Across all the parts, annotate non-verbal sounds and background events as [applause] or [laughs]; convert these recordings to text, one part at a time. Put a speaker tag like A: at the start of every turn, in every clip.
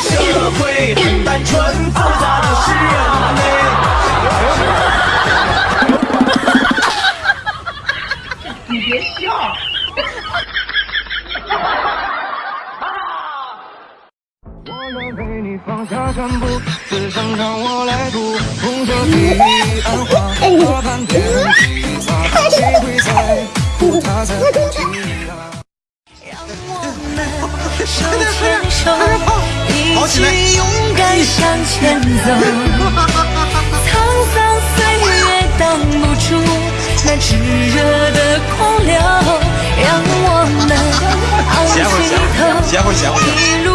A: 社会很单纯，复杂的是人类。
B: 你别笑。
A: 我愿为你放下全部，只想让我来读红色第一暗花，花瓣变细沙，谁会在乎它在不及啊？
C: 手牵手，一起勇敢向前走。[laughs] 沧桑岁月挡不住那炙热的狂流，让我们昂起头，一路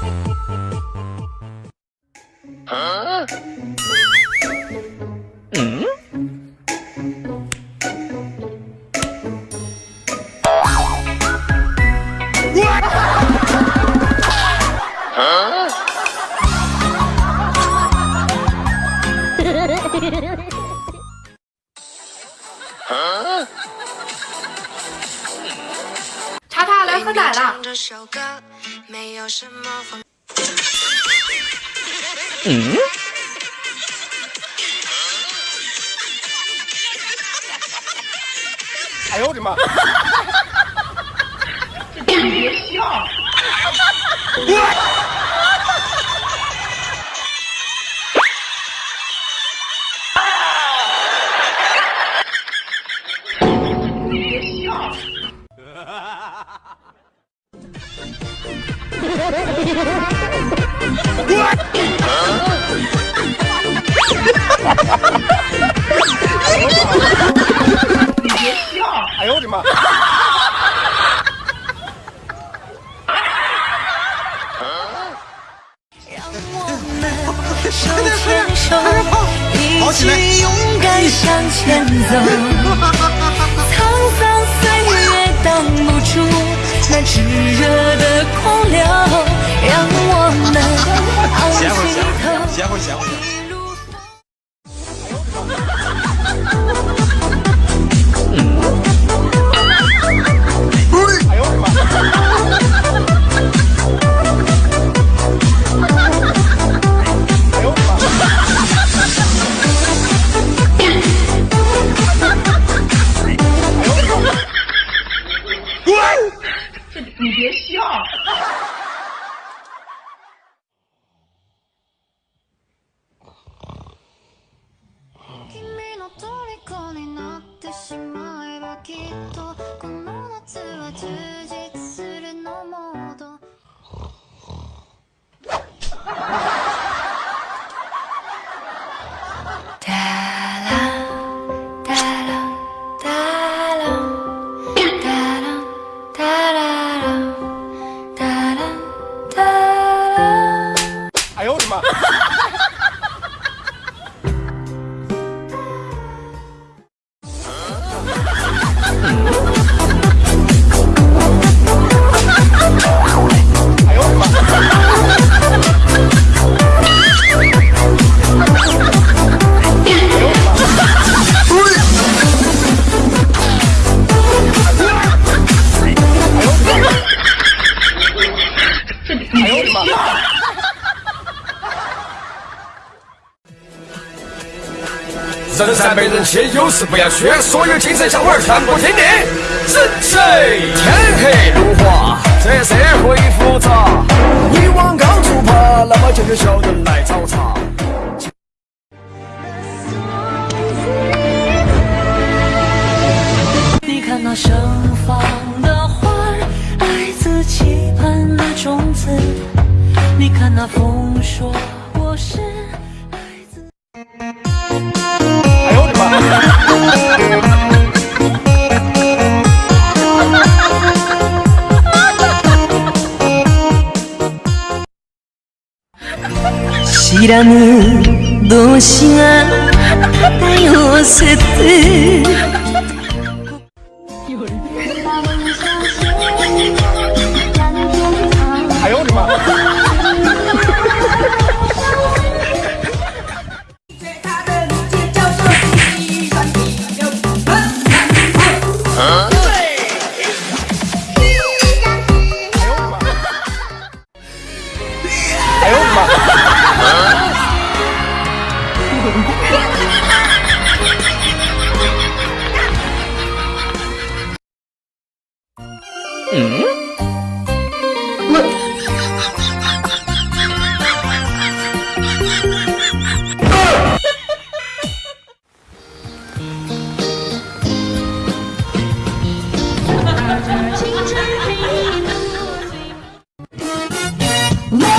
D: Bye. 喝奶了。
C: 唱这首歌没有什么风。
E: 哎呦我的妈！[laughs]
B: 你别笑。[laughs] [laughs]
E: 哎呦我的妈！
C: 让我们手牵手，[laughs] 一起勇敢向前走。那炙热的狂流，让我们 [laughs] 昂
E: 歇会儿
C: 起头，
E: Oh, [laughs]
F: 人善被人欺，有事不要虚，所有精神小伙儿全部听令。人谁？天黑路滑，这社会复杂，你往高处爬，那么就有小人来找茬。
C: 你看那盛放的花儿，爱自期盼的种子。你看那丰きむ同士が漂わせて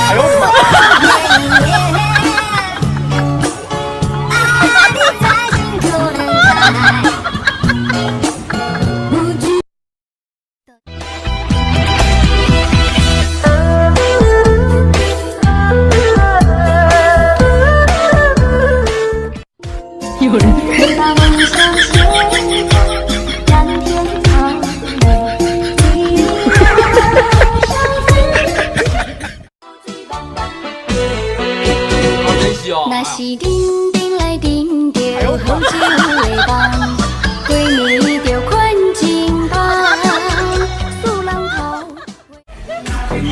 E: 哎呦我的
G: 那是叮叮来叮着好酒的梦，闺蜜着困情旁，苏浪头。
E: 哎呦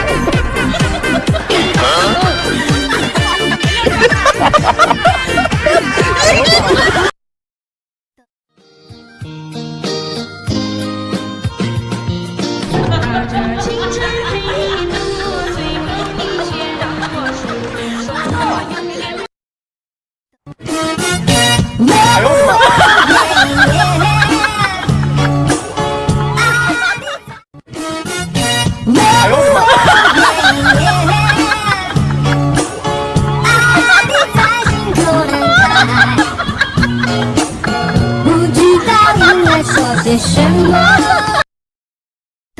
E: 哎呦我的妈！